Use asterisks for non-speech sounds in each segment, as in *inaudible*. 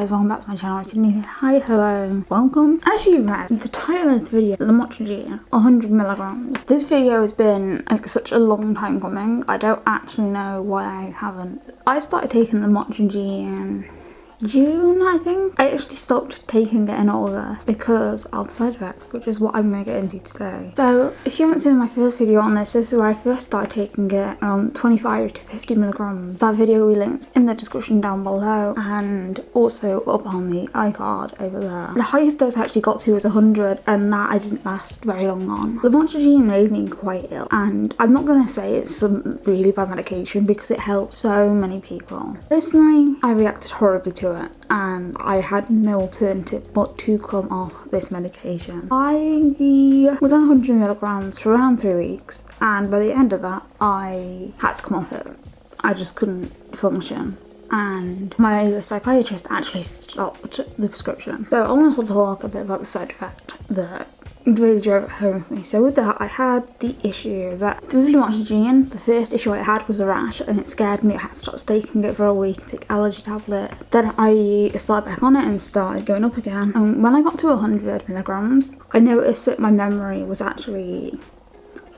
guys, welcome back to my channel. You're new, hi, hello, welcome. As you read, the title of this video, the Lamotrigine, 100 milligrams. This video has been like such a long time coming. I don't actually know why I haven't. I started taking the Lamotrigine June, I think. I actually stopped taking it in August because of the side effects, which is what I'm going to get into today. So, if you haven't seen my first video on this, this is where I first started taking it on 25 to 50 milligrams. That video we linked in the description down below and also up on the iCard over there. The highest dose I actually got to was 100 and that I didn't last very long on. The Lamotrigine made me quite ill and I'm not going to say it's some really bad medication because it helps so many people. Personally, I reacted horribly to it and I had no alternative but to come off this medication. I was on 100 milligrams for around three weeks and by the end of that I had to come off it. I just couldn't function and my psychiatrist actually stopped the prescription. So I want to talk a bit about the side effect that really drove it home for me. So with that, I had the issue that really with lamotrigine, the first issue I had was a rash and it scared me. I had to stop taking it for a week, take allergy tablet. Then I started back on it and started going up again. And when I got to 100 milligrams, I noticed that my memory was actually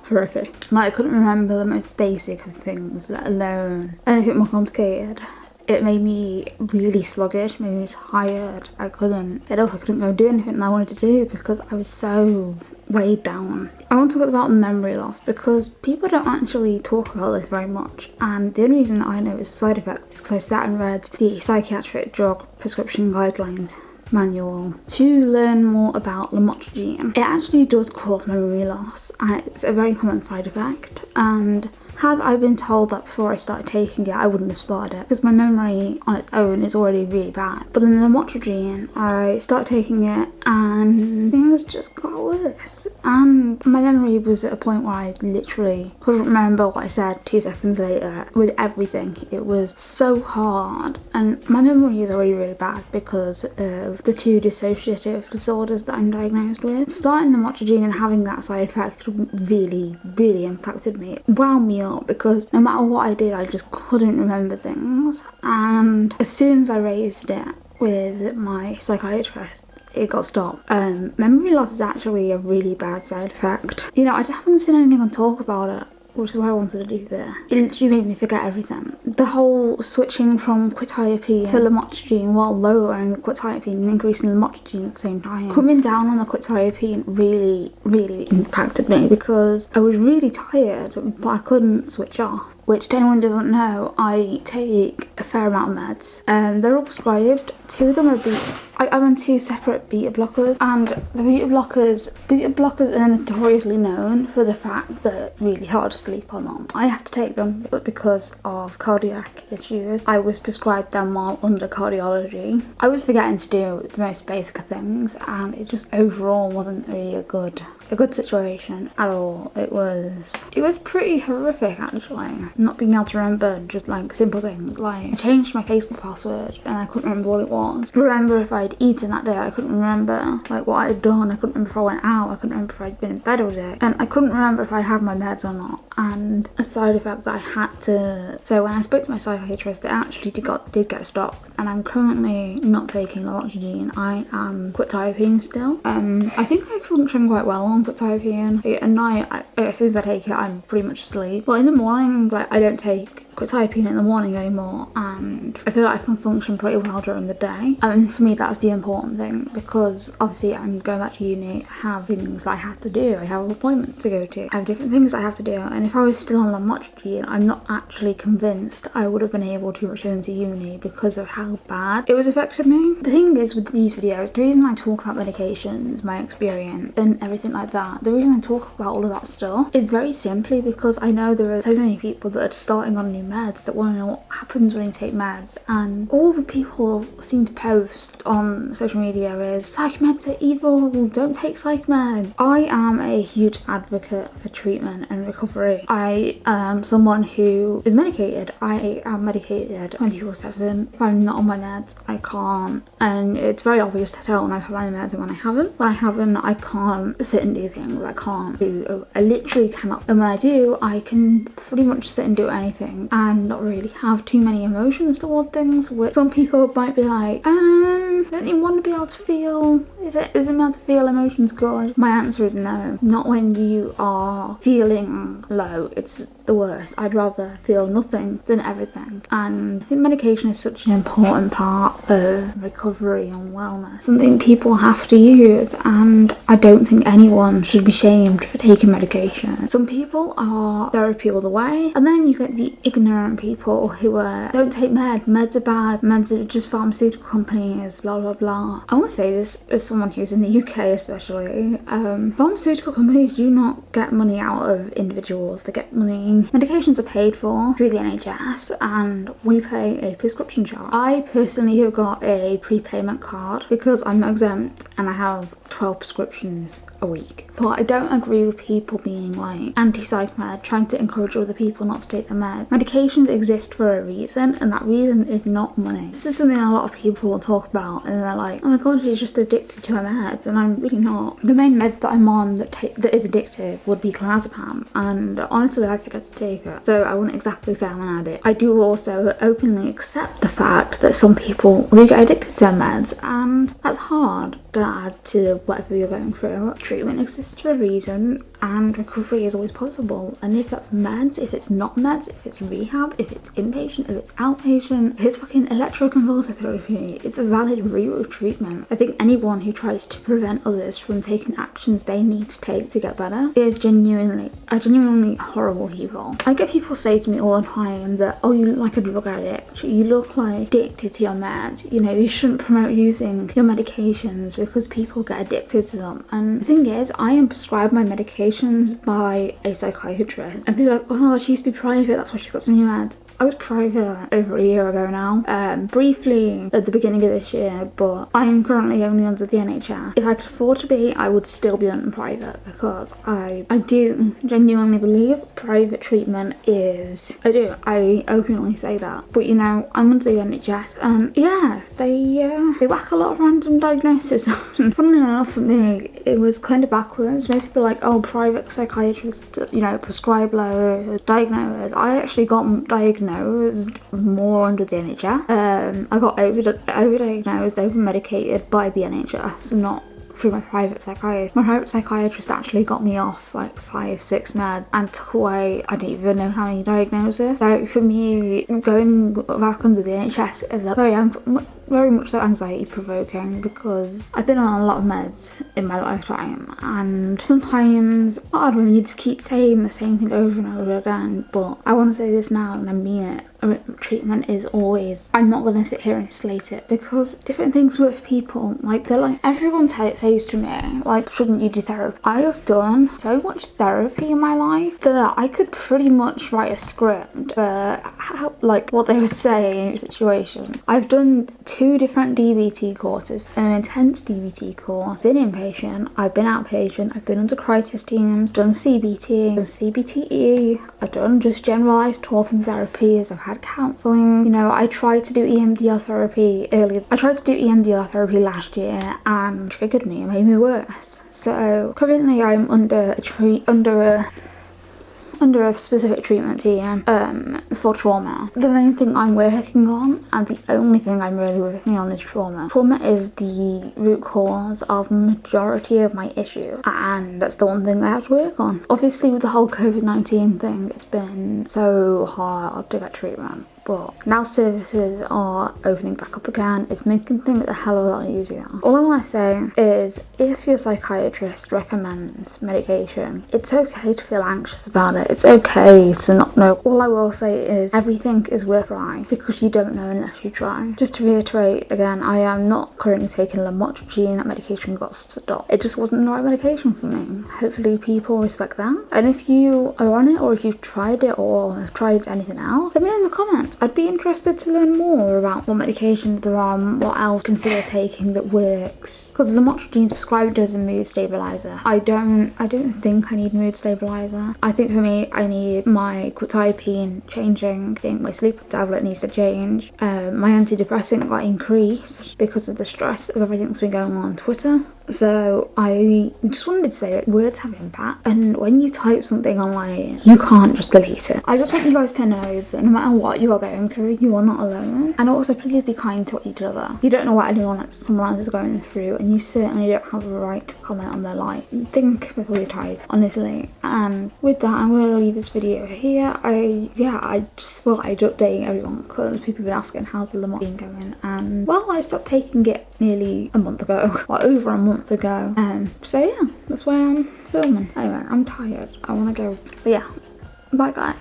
horrific. Like I couldn't remember the most basic of things, let alone anything more complicated it made me really sluggish, made me tired. I couldn't get up, I couldn't go do anything that I wanted to do because I was so weighed down. I want to talk about memory loss because people don't actually talk about this very much and the only reason I know it's a side effect is because I sat and read the psychiatric drug prescription guidelines manual to learn more about lamotrigine. It actually does cause memory loss and it's a very common side effect and had I been told that before I started taking it, I wouldn't have started it because my memory on its own is already really bad. But then the lamotrigine, I started taking it and things just got worse. And my memory was at a point where I literally couldn't remember what I said two seconds later with everything. It was so hard and my memory is already really bad because of the two dissociative disorders that I'm diagnosed with. Starting the lamotrigine and having that side effect really, really impacted me. It wound up because no matter what I did, I just couldn't remember things. And as soon as I raised it with my psychiatrist, it got stopped. Um, memory loss is actually a really bad side effect. You know, I haven't seen anyone talk about it which is what I wanted to do there. It literally made me forget everything. The whole switching from quetiapine to lamotrigine while lowering quetiapine and increasing lamotrigine at the same time. Coming down on the quetiapine really, really impacted me because I was really tired but I couldn't switch off which to anyone doesn't know, I take a fair amount of meds. Um, they're all prescribed. Two of them are beta. I, I'm on two separate beta blockers, and the beta blockers, beta blockers are notoriously known for the fact that really hard to sleep on them. I have to take them, but because of cardiac issues, I was prescribed them while under cardiology. I was forgetting to do the most basic things, and it just overall wasn't really a good a good situation at all. It was it was pretty horrific actually. Not being able to remember just like simple things like I changed my Facebook password and I couldn't remember what it was. Remember if I'd eaten that day, I couldn't remember like what I had done. I couldn't remember if I went out, I couldn't remember if I'd been in bed all day. And I couldn't remember if I had my meds or not. And a side effect that I had to so when I spoke to my psychiatrist it actually did got did get stopped and I'm currently not taking the lamotrigine. I am quetiapine still. Um I think I function quite well on put quetiapine. At night, I, as soon as I take it, I'm pretty much asleep. But in the morning, like I don't take quetiapine in the morning anymore and I feel like I can function pretty well during the day and for me that's the important thing because obviously I'm going back to uni I have things that I have to do I have appointments to go to I have different things I have to do and if I was still on lamotrigine I'm not actually convinced I would have been able to return to uni because of how bad it was affecting me. The thing is with these videos the reason I talk about medications my experience and everything like that the reason I talk about all of that stuff is very simply because I know there are so many people that are starting on new meds that want to know what happens when you take meds. And all the people seem to post on social media is psych meds are evil don't take psych meds. I am a huge advocate for treatment and recovery. I am someone who is medicated. I am medicated 24 7 if i'm not on my meds i can't. And it's very obvious to tell when i've had my meds and when i haven't. When i haven't i can't sit and do things. I can't do i literally cannot. And when i do i can pretty much sit and do anything and not really have too many emotions toward things. Which some people might be like, um, don't you want to be able to feel? Is it is it able to feel emotions good? My answer is no. Not when you are feeling low. It's the worst. I'd rather feel nothing than everything. And I think medication is such an important part of recovery and wellness. Something people have to use and I don't think anyone should be shamed for taking medication. Some people are therapy all the way and then you get the ignorant people who are don't take med, meds are bad, meds are just pharmaceutical companies, blah blah blah. I want to say this as someone who's in the UK especially. Um, pharmaceutical companies do not get money out of individuals, they get money Medications are paid for through the NHS and we pay a prescription charge. I personally have got a prepayment card because I'm exempt and I have 12 prescriptions a week. But I don't agree with people being like anti-psych med, trying to encourage other people not to take the med. Medications exist for a reason and that reason is not money. This is something a lot of people will talk about and they're like, oh my god, she's just addicted to her meds and I'm really not. The main med that I'm on that, that is addictive would be clonazepam and honestly I forget to take it. So I wouldn't exactly say I'm an addict. I do also openly accept the fact that some people do get addicted to their meds and that's hard to add to whatever you're going through. Treatment exists for a reason and recovery is always possible. And if that's meds, if it's not meds, if it's rehab, if it's inpatient, if it's outpatient, it's fucking electroconvulsive therapy, it's a valid route treatment. I think anyone who tries to prevent others from taking actions they need to take to get better is genuinely, a genuinely horrible people. I get people say to me all the time that, oh, you look like a drug addict, you look like addicted to your meds, you know, you shouldn't promote using your medications because people get addicted to them. And the thing is, I am prescribed my by a psychiatrist. And people are like, oh, she used to be private, that's why she's got some new meds. I was private over a year ago now, um, briefly at the beginning of this year, but I am currently only under the NHS. If I could afford to be, I would still be on private because I, I do genuinely believe private treatment is, I do, I openly say that. But you know, I'm under the NHS and yeah, they, uh, they whack a lot of random diagnoses on. *laughs* Funnily enough for me, it was kind of backwards. Most people like, oh, private psychiatrist, you know, prescribe low, diagnose. I actually got diagnosed diagnosed more under the NHS. Um, I got over overdiagnosed, over medicated by the NHS, not through my private psychiatrist. My private psychiatrist actually got me off like five, six meds and took away, I don't even know how many diagnoses. So for me, going back under the NHS is a very very much so anxiety provoking because I've been on a lot of meds in my lifetime and sometimes hard when you need to keep saying the same thing over and over again but I want to say this now and I mean it. Treatment is always I'm not gonna sit here and slate it because different things with people. Like they're like everyone says to me like shouldn't you do therapy? I have done so much therapy in my life that I could pretty much write a script for how, like what they were saying situation. I've done two different DBT courses an intense DBT course. Been inpatient I've been outpatient. I've been under crisis teams. Done CBT done CBTE I've done just generalized talking therapies. I've had counselling. You know, I tried to do EMDR therapy earlier. I tried to do EMDR therapy last year and triggered me and made me worse. So currently I'm under a treat under a under a specific treatment team um, for trauma. The main thing I'm working on and the only thing I'm really working on is trauma. Trauma is the root cause of majority of my issue and that's the one thing I have to work on. Obviously with the whole COVID-19 thing it's been so hard to get treatment but now services are opening back up again. It's making things a hell of a lot easier. All i want to say is if your psychiatrist recommends medication it's okay to feel anxious about it. It's okay to not know. All i will say is everything is worth trying because you don't know unless you try. Just to reiterate again i am not currently taking lamotrigine. That medication got stopped. It just wasn't the right medication for me. Hopefully people respect that. And if you are on it or if you've tried it or have tried anything else let me know in the comments I'd be interested to learn more about what medications there are and what else consider taking that works. Because lamotrigine is prescribed as a mood stabilizer. I don't I don't think I need mood stabilizer. I think for me I need my quetiapine changing. I think my sleep tablet needs to change. Um, my antidepressant got increased because of the stress of everything that's been going on on Twitter So I just wanted to say that words have impact and when you type something online, you can't just delete it. I just want you guys to know that no matter what you are going through, you are not alone. And also please be kind to each other. You don't know what anyone someone else is going through and you certainly don't have a right to comment on their life. Think before you type, honestly. And with that, I'm going to leave this video here. I, yeah, I just thought I'd update everyone because people have been asking how's the Lamont been going. And well, I stopped taking it nearly a month ago, *laughs* or over a month ago. Um, so yeah, that's why I'm filming. Anyway, I'm tired. I want to go. But yeah, bye guys.